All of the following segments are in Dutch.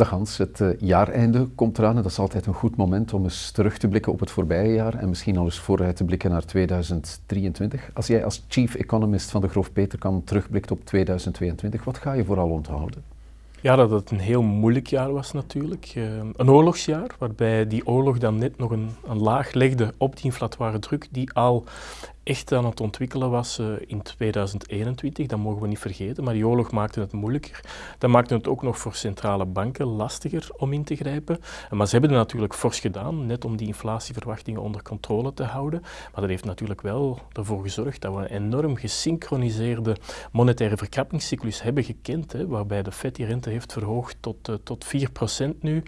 Dag Hans, het uh, jaareinde komt eraan en dat is altijd een goed moment om eens terug te blikken op het voorbije jaar en misschien al eens vooruit te blikken naar 2023. Als jij als chief economist van de Groof Peterkam terugblikt op 2022, wat ga je vooral onthouden? Ja, dat het een heel moeilijk jaar was natuurlijk. Uh, een oorlogsjaar, waarbij die oorlog dan net nog een, een laag legde op die inflatoire druk die al echt aan het ontwikkelen was uh, in 2021, dat mogen we niet vergeten, maar die oorlog maakte het moeilijker. Dat maakte het ook nog voor centrale banken lastiger om in te grijpen. Maar ze hebben het natuurlijk fors gedaan, net om die inflatieverwachtingen onder controle te houden. Maar dat heeft natuurlijk wel ervoor gezorgd dat we een enorm gesynchroniseerde monetaire verkrappingscyclus hebben gekend, hè, waarbij de FED die rente heeft verhoogd tot, uh, tot 4% nu,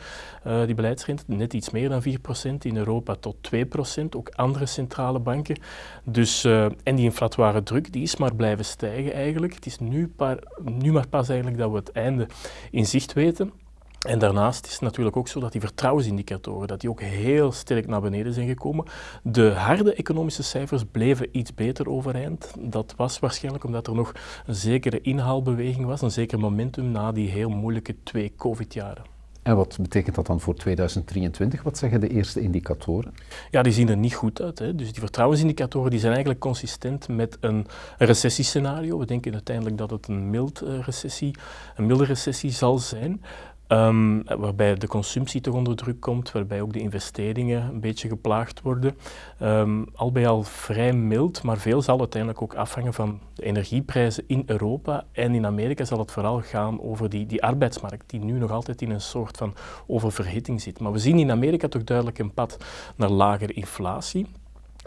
uh, die beleidsrente, net iets meer dan 4%, in Europa tot 2%, ook andere centrale banken. Dus dus, uh, en die inflatoire druk die is maar blijven stijgen eigenlijk. Het is nu, nu maar pas eigenlijk dat we het einde in zicht weten. En daarnaast is het natuurlijk ook zo dat die vertrouwensindicatoren dat die ook heel sterk naar beneden zijn gekomen. De harde economische cijfers bleven iets beter overeind. Dat was waarschijnlijk omdat er nog een zekere inhaalbeweging was, een zeker momentum na die heel moeilijke twee COVID-jaren. En wat betekent dat dan voor 2023? Wat zeggen de eerste indicatoren? Ja, die zien er niet goed uit. Hè. Dus die vertrouwensindicatoren die zijn eigenlijk consistent met een recessiescenario. We denken uiteindelijk dat het een, mild, uh, recessie, een milde recessie zal zijn. Um, waarbij de consumptie toch onder druk komt, waarbij ook de investeringen een beetje geplaagd worden. Um, al bij al vrij mild, maar veel zal uiteindelijk ook afhangen van de energieprijzen in Europa. En in Amerika zal het vooral gaan over die, die arbeidsmarkt, die nu nog altijd in een soort van oververhitting zit. Maar we zien in Amerika toch duidelijk een pad naar lagere inflatie.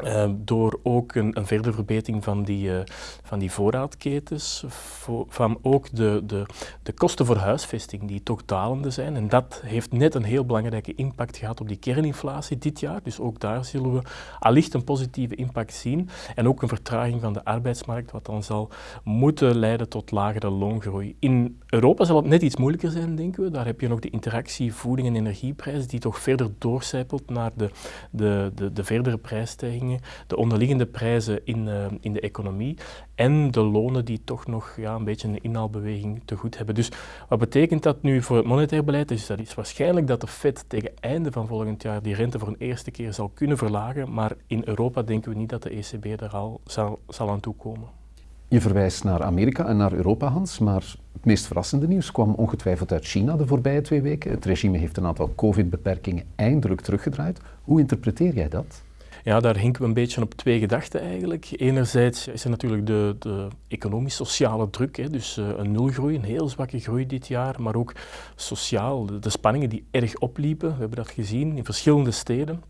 Uh, door ook een, een verdere verbetering van die, uh, van die voorraadketens, vo van ook de, de, de kosten voor huisvesting die toch dalende zijn. En dat heeft net een heel belangrijke impact gehad op die kerninflatie dit jaar. Dus ook daar zullen we allicht een positieve impact zien. En ook een vertraging van de arbeidsmarkt, wat dan zal moeten leiden tot lagere loongroei. In Europa zal het net iets moeilijker zijn, denken we. Daar heb je nog de interactie voeding en energieprijs, die toch verder doorcijpelt naar de, de, de, de verdere prijsstijging de onderliggende prijzen in, uh, in de economie en de lonen die toch nog ja, een beetje een inhaalbeweging te goed hebben. Dus wat betekent dat nu voor het monetair beleid? Dus dat is waarschijnlijk dat de Fed tegen einde van volgend jaar die rente voor een eerste keer zal kunnen verlagen, maar in Europa denken we niet dat de ECB daar al zal, zal aan toekomen. Je verwijst naar Amerika en naar Europa, Hans, maar het meest verrassende nieuws kwam ongetwijfeld uit China de voorbije twee weken. Het regime heeft een aantal covid-beperkingen eindelijk teruggedraaid. Hoe interpreteer jij dat? Ja, daar hinken we een beetje op twee gedachten eigenlijk. Enerzijds is er natuurlijk de, de economisch-sociale druk, hè, dus uh, een nulgroei, een heel zwakke groei dit jaar, maar ook sociaal, de spanningen die erg opliepen. We hebben dat gezien in verschillende steden.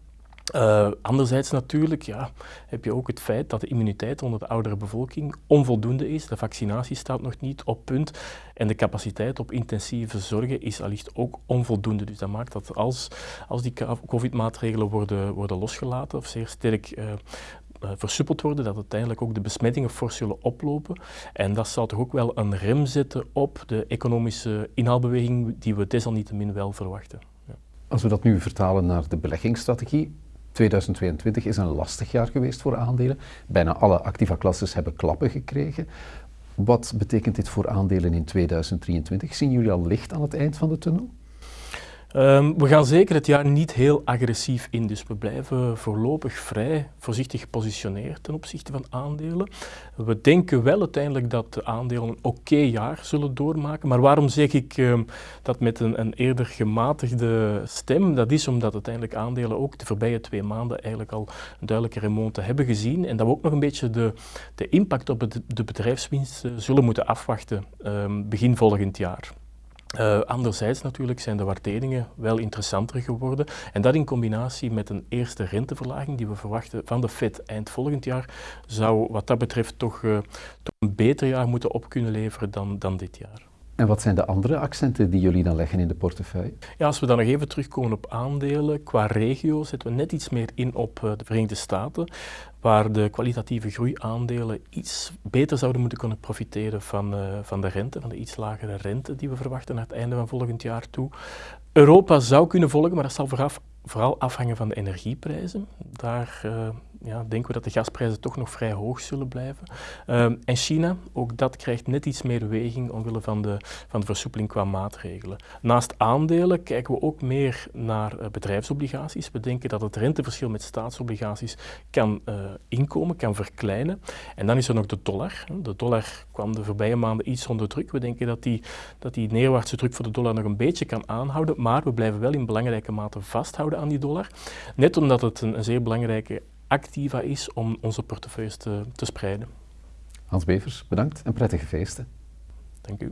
Uh, anderzijds natuurlijk ja, heb je ook het feit dat de immuniteit onder de oudere bevolking onvoldoende is. De vaccinatie staat nog niet op punt en de capaciteit op intensieve zorgen is allicht ook onvoldoende. Dus dat maakt dat als, als die covid-maatregelen worden, worden losgelaten of zeer sterk uh, versuppeld worden, dat uiteindelijk ook de besmettingen fors zullen oplopen. En dat zal toch ook wel een rem zetten op de economische inhaalbeweging die we desalniettemin wel verwachten. Als we dat nu vertalen naar de beleggingsstrategie, 2022 is een lastig jaar geweest voor aandelen. Bijna alle activa-klasses hebben klappen gekregen. Wat betekent dit voor aandelen in 2023? Zien jullie al licht aan het eind van de tunnel? Um, we gaan zeker het jaar niet heel agressief in, dus we blijven voorlopig vrij voorzichtig gepositioneerd ten opzichte van aandelen. We denken wel uiteindelijk dat de aandelen een oké jaar zullen doormaken, maar waarom zeg ik um, dat met een, een, eerder gematigde stem? Dat is omdat uiteindelijk aandelen ook de voorbije twee maanden eigenlijk al een duidelijke remonte hebben gezien en dat we ook nog een beetje de, de impact op de, bedrijfswinst zullen moeten afwachten um, begin volgend jaar. Uh, anderzijds natuurlijk zijn de waarderingen wel interessanter geworden en dat in combinatie met een eerste renteverlaging die we verwachten van de Fed eind volgend jaar zou wat dat betreft toch, uh, toch een beter jaar moeten op kunnen leveren dan, dan dit jaar. En wat zijn de andere accenten die jullie dan leggen in de portefeuille? Ja, als we dan nog even terugkomen op aandelen, qua regio zetten we net iets meer in op uh, de Verenigde Staten, waar de kwalitatieve groeiaandelen iets beter zouden moeten kunnen profiteren van, uh, van de rente, van de iets lagere rente die we verwachten naar het einde van volgend jaar toe. Europa zou kunnen volgen, maar dat zal vooral afhangen van de energieprijzen. Daar uh, ja, denken we dat de gasprijzen toch nog vrij hoog zullen blijven. Ehm, en China, ook dat krijgt net iets meer weging omwille van de, van de versoepeling qua maatregelen. Naast aandelen kijken we ook meer naar uh, bedrijfsobligaties. We denken dat het renteverschil met staatsobligaties kan uh, inkomen, kan verkleinen. En dan is er nog de dollar. De dollar kwam de voorbije maanden iets onder druk. We denken dat die, dat die neerwaartse druk voor de dollar nog een beetje kan aanhouden, maar we blijven wel in belangrijke mate vasthouden aan die dollar. Net omdat het een, een zeer belangrijke activa is om onze portefeuilles te, te spreiden. Hans Bevers, bedankt en prettige feesten. Dank u.